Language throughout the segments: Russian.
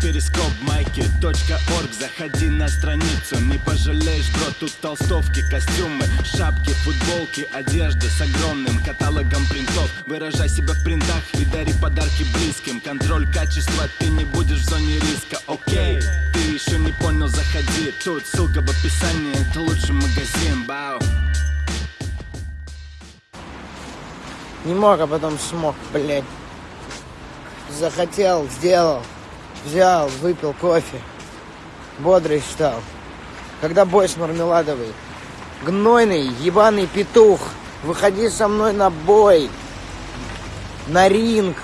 перископ майки .орг. Заходи на страницу, не пожалеешь, бро Тут толстовки, костюмы, шапки, футболки Одежда с огромным каталогом принтов. Выражай себя в принтах и дари подарки близким. Контроль качества, ты не будешь в зоне риска, окей Ты еще не понял, заходи. Тут ссылка в описании, это лучший магазин, бау. Не мог, а потом смог, блядь. Захотел, сделал. Взял, выпил кофе. Бодрый стал. Когда бой с мармеладовой. Гнойный, ебаный петух. Выходи со мной на бой. На ринг.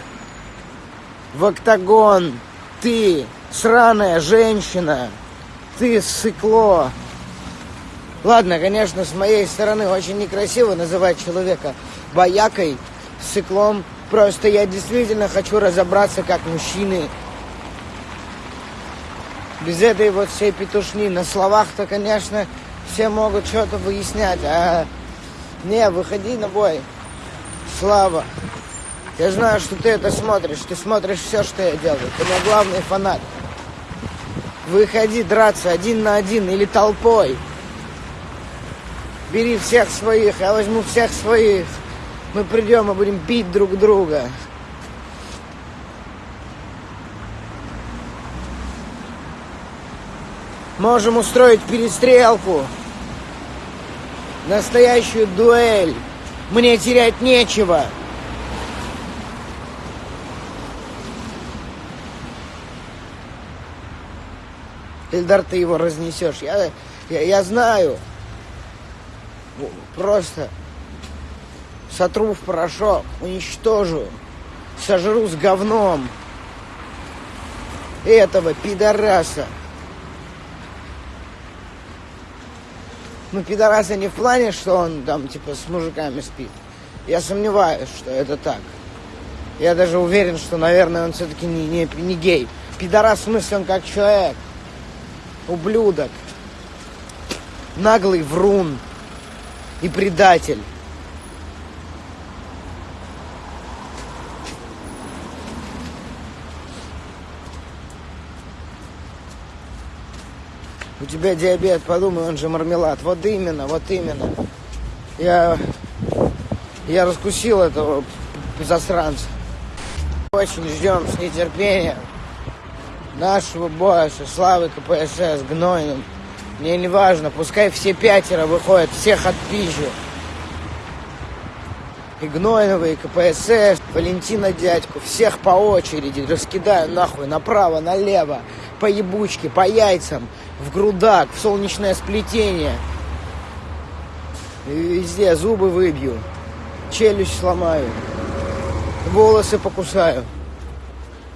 В октагон. Ты, сраная женщина. Ты, сыкло. Ладно, конечно, с моей стороны очень некрасиво называть человека боякой, сыклом. Просто я действительно хочу разобраться как мужчины. Без этой вот всей петушни. На словах-то, конечно, все могут что-то выяснять. А не, выходи на бой. Слава. Я знаю, что ты это смотришь. Ты смотришь все, что я делаю. Ты мой главный фанат. Выходи драться один на один или толпой. Бери всех своих, я возьму всех своих. Мы придем и будем бить друг друга. Можем устроить перестрелку. Настоящую дуэль. Мне терять нечего. Ильдар, ты его разнесешь. Я, я, я знаю. Просто сотру в порошок, уничтожу, сожру с говном этого пидораса. Ну, пидораса не в плане, что он там, типа, с мужиками спит. Я сомневаюсь, что это так. Я даже уверен, что, наверное, он все-таки не, не, не гей. Пидорас в смысле он как человек. Ублюдок. Наглый врун. И предатель. У тебя диабет, подумай, он же мармелад. Вот именно, вот именно. Я, я раскусил этого засранца. Очень ждем с нетерпением нашего боя со Славой КПСС, Гнойным. Мне не важно, пускай все пятеро выходят, всех отпизжу. И Гнойного, и КПСС, Валентина дядьку, всех по очереди раскидаю нахуй направо, налево, по ебучке, по яйцам, в грудак, в солнечное сплетение. Везде зубы выбью, челюсть сломаю, волосы покусаю.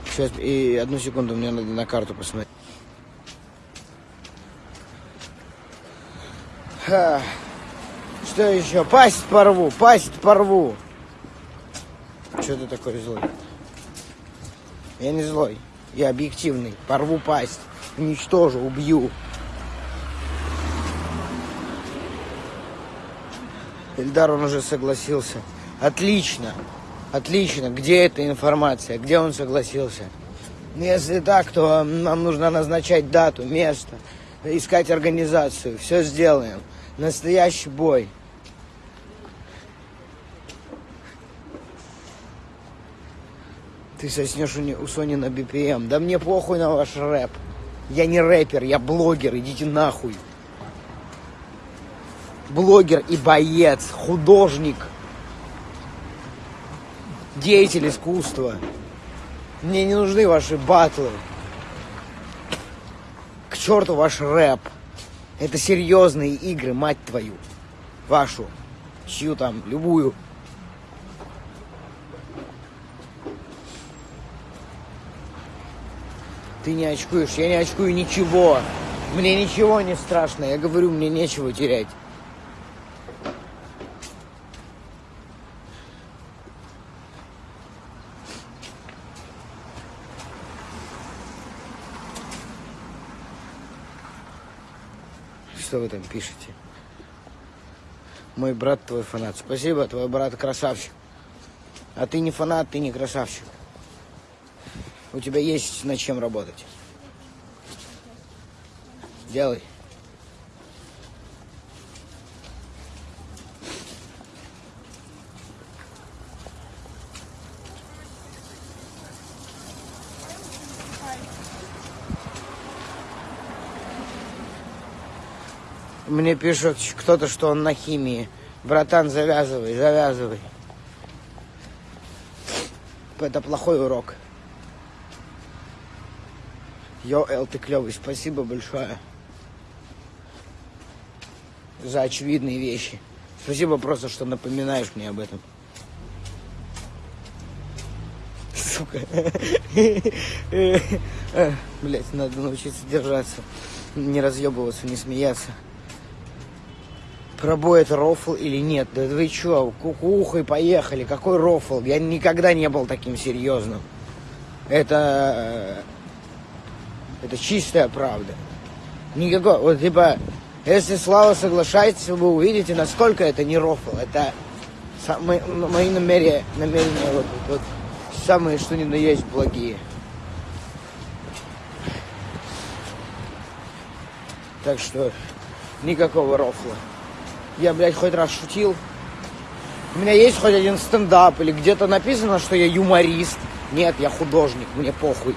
Сейчас, и одну секунду, мне надо на карту посмотреть. Ха. Что еще? Пасть порву, пасть порву. Что ты такой злой? Я не злой, я объективный. Порву пасть, уничтожу, убью. Эльдар, он уже согласился. Отлично, отлично. Где эта информация? Где он согласился? Если так, то нам нужно назначать дату, место, искать организацию. Все сделаем. Настоящий бой. Ты соснешь у, Сони на BPM. Да мне похуй на ваш рэп. Я не рэпер, я блогер. Идите нахуй. Блогер и боец, художник, деятель искусства. Мне не нужны ваши батлы. К черту ваш рэп. Это серьезные игры, мать твою. Вашу. Чью там, любую. Ты не очкуешь, я не очкую ничего. Мне ничего не страшно. Я говорю, мне нечего терять. Что вы там пишете? Мой брат твой фанат. Спасибо, твой брат красавчик. А ты не фанат, ты не красавчик. У тебя есть над чем работать. Делай. Мне пишет кто-то, что он на химии. Братан, завязывай, завязывай. Это плохой урок. Йо, ты клевый, спасибо большое за очевидные вещи. Спасибо просто, что напоминаешь мне об этом. Сука. Блять, надо научиться держаться, не разъебываться, не смеяться. Пробой это рофл или нет? Да вы чё, кукухой поехали, какой рофл? Я никогда не был таким серьезным. Это... Это чистая правда. Никакой, вот типа, если Слава соглашается, вы увидите, насколько это не рофл. Это самые, мои намерения, намерения вот, вот, самые, что ни на есть, благие. Так что никакого рофла. Я, блядь, хоть раз шутил. У меня есть хоть один стендап или где-то написано, что я юморист. Нет, я художник, мне похуй.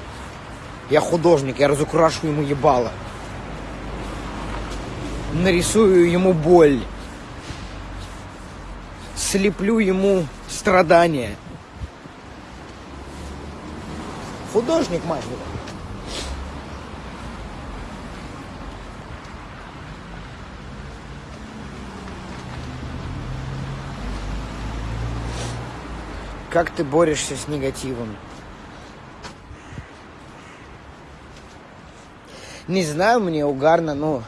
Я художник, я разукрашу ему ебало. Нарисую ему боль. Слеплю ему страдания. Художник, мать его. Как ты борешься с негативом? Не знаю, мне угарно, ну,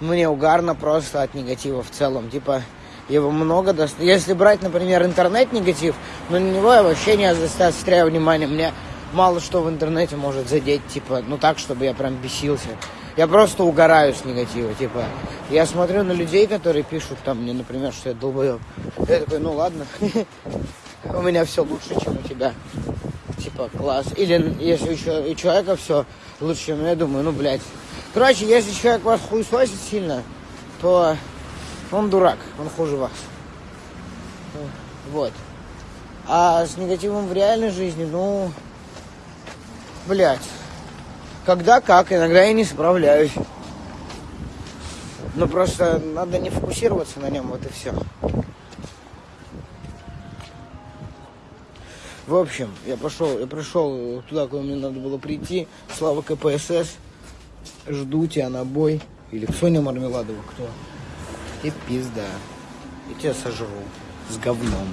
мне угарно просто от негатива в целом. Типа, его много дост... Если брать, например, интернет-негатив, ну, на него я вообще не заостряю внимание. Мне мало что в интернете может задеть, типа, ну так, чтобы я прям бесился. Я просто угораю с негатива, типа. Я смотрю на людей, которые пишут там мне, например, что я долбоеб. Я такой, ну ладно. у меня все лучше, чем у тебя. Типа, класс. Или если у человека все лучше, чем я думаю, ну, блядь. Короче, если человек вас хуесосит сильно, то он дурак, он хуже вас. Вот. А с негативом в реальной жизни, ну, блядь, когда как, иногда я не справляюсь. Ну, просто надо не фокусироваться на нем, вот и все. В общем, я пошел, я пришел туда, куда мне надо было прийти. Слава КПСС. Жду тебя на бой. Или Соня Мармеладова, кто? И пизда. И тебя сожру. С говном.